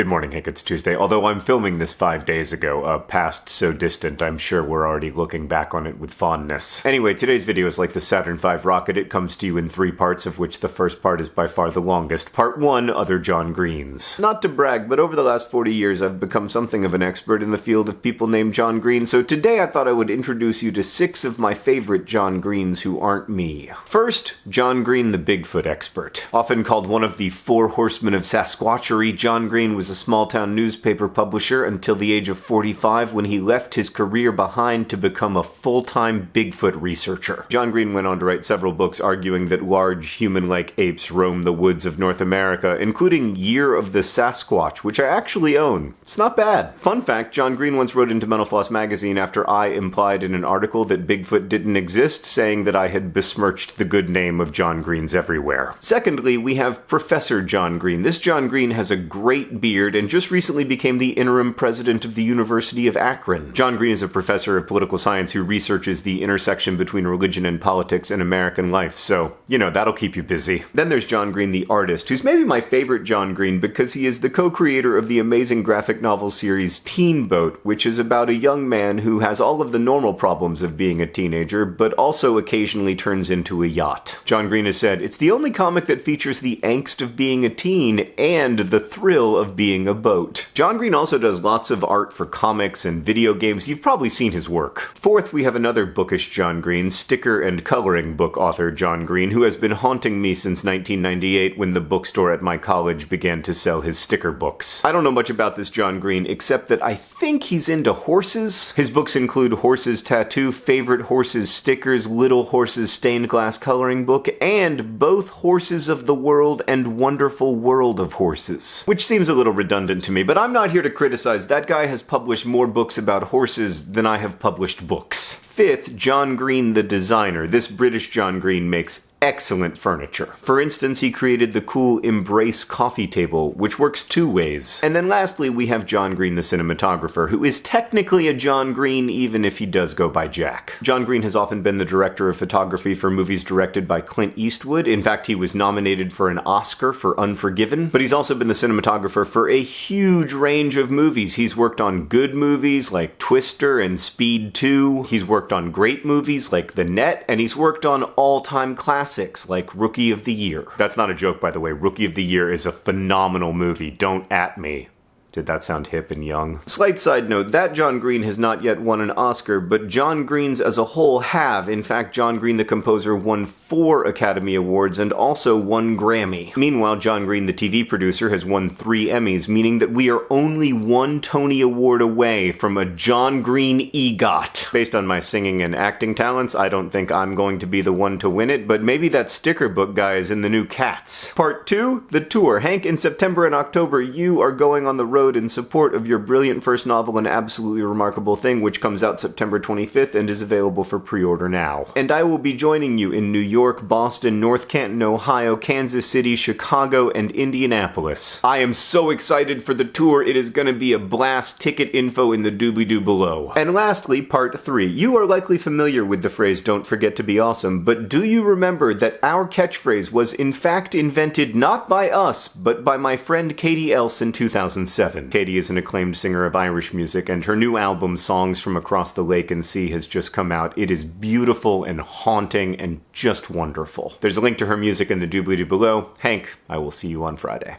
Good morning, Hank. It's Tuesday. Although I'm filming this five days ago, a past so distant, I'm sure we're already looking back on it with fondness. Anyway, today's video is like the Saturn V rocket. It comes to you in three parts, of which the first part is by far the longest. Part 1, Other John Greens. Not to brag, but over the last 40 years I've become something of an expert in the field of people named John Green, so today I thought I would introduce you to six of my favorite John Greens who aren't me. First, John Green the Bigfoot expert. Often called one of the four horsemen of Sasquatchery, John Green was a small town newspaper publisher until the age of 45 when he left his career behind to become a full time Bigfoot researcher. John Green went on to write several books arguing that large human like apes roam the woods of North America, including Year of the Sasquatch, which I actually own. It's not bad. Fun fact John Green once wrote into Mental Floss magazine after I implied in an article that Bigfoot didn't exist, saying that I had besmirched the good name of John Greens everywhere. Secondly, we have Professor John Green. This John Green has a great beard and just recently became the interim president of the University of Akron. John Green is a professor of political science who researches the intersection between religion and politics in American life, so, you know, that'll keep you busy. Then there's John Green, the artist, who's maybe my favorite John Green because he is the co creator of the amazing graphic novel series Teen Boat, which is about a young man who has all of the normal problems of being a teenager, but also occasionally turns into a yacht. John Green has said, It's the only comic that features the angst of being a teen and the thrill of being a boat. John Green also does lots of art for comics and video games. You've probably seen his work. Fourth, we have another bookish John Green, sticker and coloring book author John Green, who has been haunting me since 1998 when the bookstore at my college began to sell his sticker books. I don't know much about this John Green except that I think he's into horses. His books include Horses Tattoo, Favorite Horses Stickers, Little Horses Stained Glass Coloring Book, and both Horses of the World and Wonderful World of Horses. Which seems a little redundant to me, but I'm not here to criticize. That guy has published more books about horses than I have published books. Fifth, John Green the designer. This British John Green makes excellent furniture. For instance, he created the cool Embrace coffee table, which works two ways. And then lastly, we have John Green the cinematographer, who is technically a John Green even if he does go by Jack. John Green has often been the director of photography for movies directed by Clint Eastwood. In fact, he was nominated for an Oscar for Unforgiven, but he's also been the cinematographer for a huge range of movies. He's worked on good movies like Twister and Speed 2. He's worked on great movies like The Net, and he's worked on all-time classics classics like Rookie of the Year. That's not a joke, by the way. Rookie of the Year is a phenomenal movie. Don't at me. Did that sound hip and young? Slight side note, that John Green has not yet won an Oscar, but John Greens as a whole have. In fact, John Green the composer won four Academy Awards and also one Grammy. Meanwhile, John Green the TV producer has won three Emmys, meaning that we are only one Tony Award away from a John Green EGOT. Based on my singing and acting talents, I don't think I'm going to be the one to win it, but maybe that sticker book guy is in the new Cats. Part 2, the tour. Hank, in September and October, you are going on the road road in support of your brilliant first novel, An Absolutely Remarkable Thing, which comes out September 25th and is available for pre order now. And I will be joining you in New York, Boston, North Canton, Ohio, Kansas City, Chicago, and Indianapolis. I am so excited for the tour, it is gonna be a blast. Ticket info in the doobly doo below. And lastly, part 3. You are likely familiar with the phrase don't forget to be awesome, but do you remember that our catchphrase was in fact invented not by us, but by my friend Katie Else in 2007? Katie is an acclaimed singer of Irish music, and her new album, Songs from Across the Lake and Sea, has just come out. It is beautiful and haunting and just wonderful. There's a link to her music in the doobly doo below. Hank, I will see you on Friday.